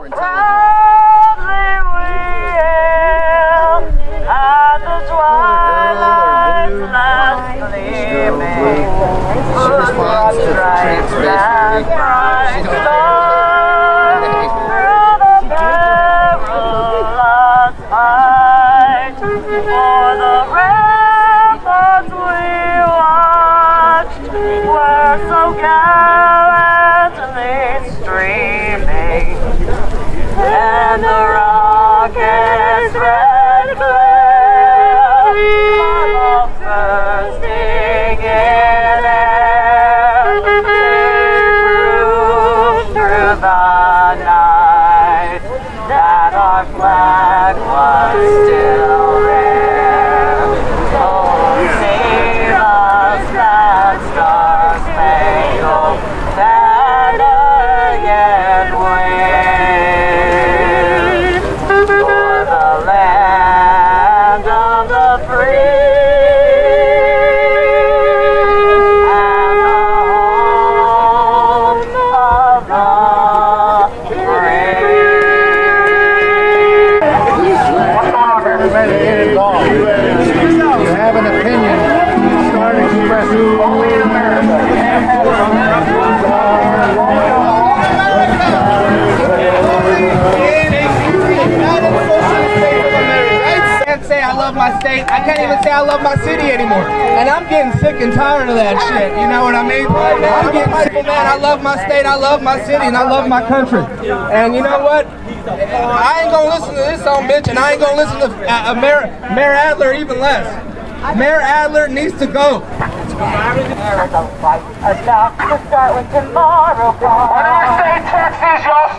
Fight. For the ramparts the night that our flag was still there. Brave. You have an opinion, start expressing. Only my state. I can't even say I love my city anymore. And I'm getting sick and tired of that shit. You know what I mean? I'm getting sick, man. I love my state. I love my city, and I love my country. And you know what? I ain't gonna listen to this song, bitch, and I ain't gonna listen to uh, Mayor, Mayor Adler even less. Mayor Adler needs to go. Enough to start with tomorrow. When I say Texas, y'all